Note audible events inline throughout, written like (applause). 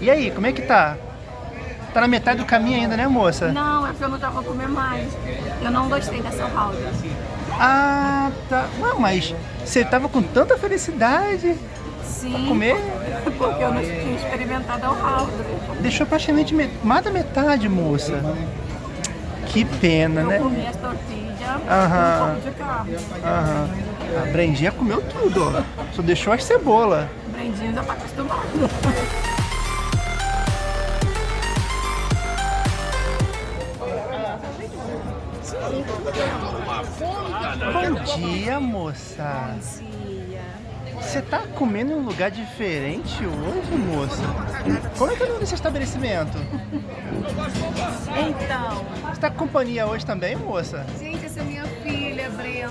E aí, como é que tá? Tá na metade do caminho ainda, né, moça? Não, é porque eu não já vou comer mais. Eu não gostei dessa roda. Ah, tá. Não, mas você tava com tanta felicidade Sim. pra comer. Porque eu não tinha experimentado o round. Deixou praticamente met- mais da metade, moça. Que pena, Eu né? comi as tortilhas Aham. e um pouco de carne. Aham. A Brendinha comeu tudo, ó. Só deixou as cebola. O Brendinho já tá (laughs) acostumado. Bom dia, moça. Você tá comendo em um lugar diferente hoje, moça? Como é que é o nome desse estabelecimento? Então, Você tá com companhia hoje também, moça? gente, essa é minha filha, Brenda.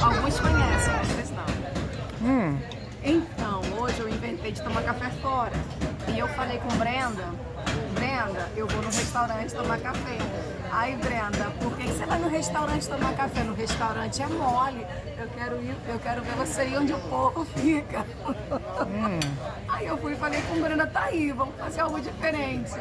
Alguns conhecem, outros não. Hum, Então, hoje eu inventei de tomar café fora. E eu falei com Brenda, Brenda, eu vou no restaurante tomar café. Aí, Brenda, por que você vai no restaurante tomar café? No restaurante é mole. Eu quero ir, eu quero ver você ir onde o povo fica. Aí eu fui e falei com Brenda, tá aí, vamos fazer algo diferente.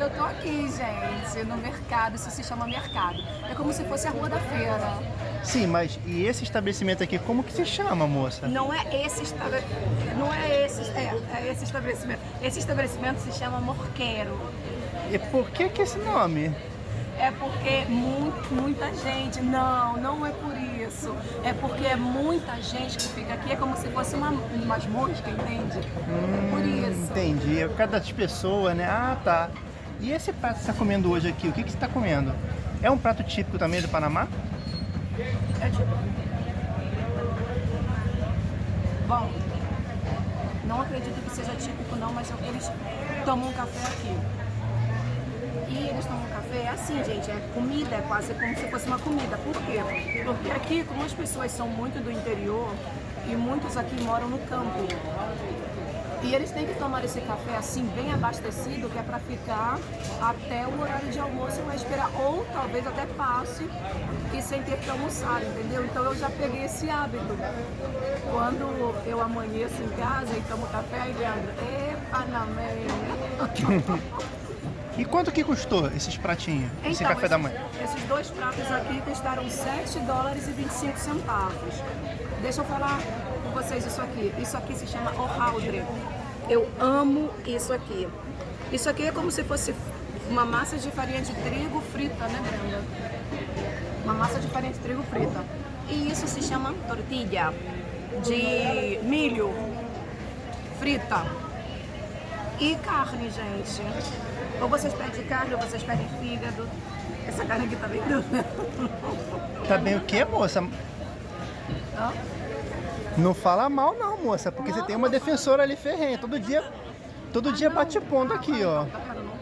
Eu tô aqui, gente, no mercado, isso se chama mercado. É como se fosse a rua da feira. sim, mas e esse estabelecimento aqui, como que se chama, moça? Não é esse estabelecimento. Não é esse. É esse estabelecimento. Esse estabelecimento se chama Morqueiro. E por que que esse nome? É porque mu- muita gente. Não, não é por isso. É porque é muita gente que fica aqui. É como se fosse uma, umas moscas, entende? é por isso. Entendi, é por causa das pessoas, né? Ah, tá. E esse prato que você tá comendo hoje aqui, o que que você tá comendo? É um prato típico também do Panamá? É tipo. Bom, não acredito que seja típico não, mas eles tomam um café aqui. E eles tomam café é assim, gente, é comida, é quase como se fosse uma comida. Por quê? Porque aqui, como as pessoas são muito do interior e muitos aqui moram no campo, e eles têm que tomar esse café assim, bem abastecido, que é para ficar até o horário de almoço vai esperar, ou talvez até passe e sem ter que almoçar, entendeu? Então eu já peguei esse hábito. Quando eu amanheço em casa e tomo café, aí Leandro, epa, na (laughs) meia. E quanto que custou esses pratinhos, esse Então, café da esses- manhã? Esses dois pratos aqui custaram 7 dólares e 25 centavos. Deixa eu falar com vocês isso aqui. Isso aqui se chama ohaldre. Eu amo isso aqui. Isso aqui é como se fosse uma massa de farinha de trigo frita, né, Brenda? Uma massa de farinha de trigo frita. E isso se chama tortilha de milho frita. E carne, gente. Ou vocês pedem carne, ou vocês pedem fígado. Essa carne aqui tá bem dura. Tá bem o quê, moça? Hã? Não fala mal não, moça, porque você tem uma defensora ali ferrenha. Todo dia, todo dia bate ponto aqui, ó.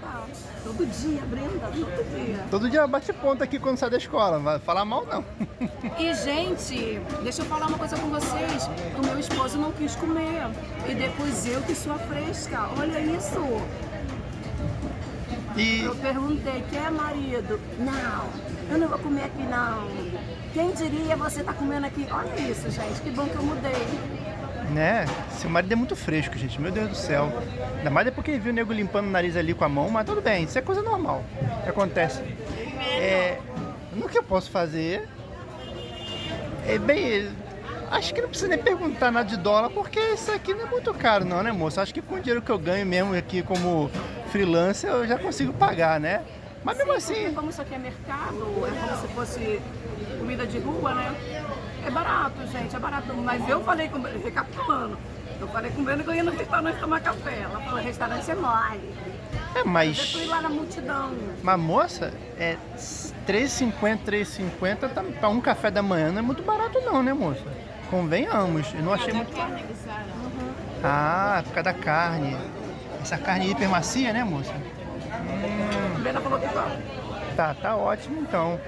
Não. Todo dia, Brenda, todo dia. Todo dia bate ponto aqui quando sai da escola. Não vai falar mal não. E, gente, deixa eu falar uma coisa com vocês. O meu esposo não quis comer. E depois eu que sou a fresca. Olha isso. E Eu perguntei, quer marido? Não, eu não vou comer aqui não. Quem diria você tá comendo aqui? Olha isso, gente. Que bom que eu mudei. Né, seu marido é muito fresco, gente. Meu Deus do céu. Ainda mais depois que ele viu o nego limpando o nariz ali com a mão, mas tudo bem, isso é coisa normal. Acontece. É, no que eu posso fazer? É bem. Acho que não precisa nem perguntar nada de dólar, porque isso aqui não é muito caro, não, né, moço? Acho que com o dinheiro que eu ganho mesmo aqui como freelancer, eu já consigo pagar, né? Mas mesmo Porque assim, como isso aqui é mercado, é como se fosse comida de rua, né? É barato, gente, é barato. Mas eu falei com recapitulando, eu falei com o Breno que eu ia no restaurante tomar café. Ela falou, restaurante é mole. é Eu mais. fui lá na multidão. Mas moça, é 3,50, 3,50 tá, pra um café da manhã não é muito barato não, né, moça? Convenhamos, eu não achei muito... Ah, por causa da carne. Essa carne hiper macia, né, moça? A Falou que tá. Tá, tá ótimo então.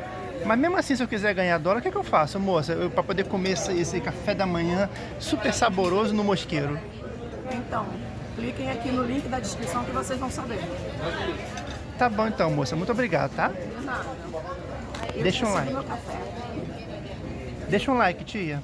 Mas mesmo assim, se eu quiser ganhar dólar, o que, é que eu faço, moça? Pra poder comer esse, esse café da manhã super saboroso no mosqueiro. Então, cliquem aqui no link da descrição que vocês vão saber. Tá bom então, moça. Muito obrigado, tá? De nada. Eu Deixa um like. Deixa um like, tia.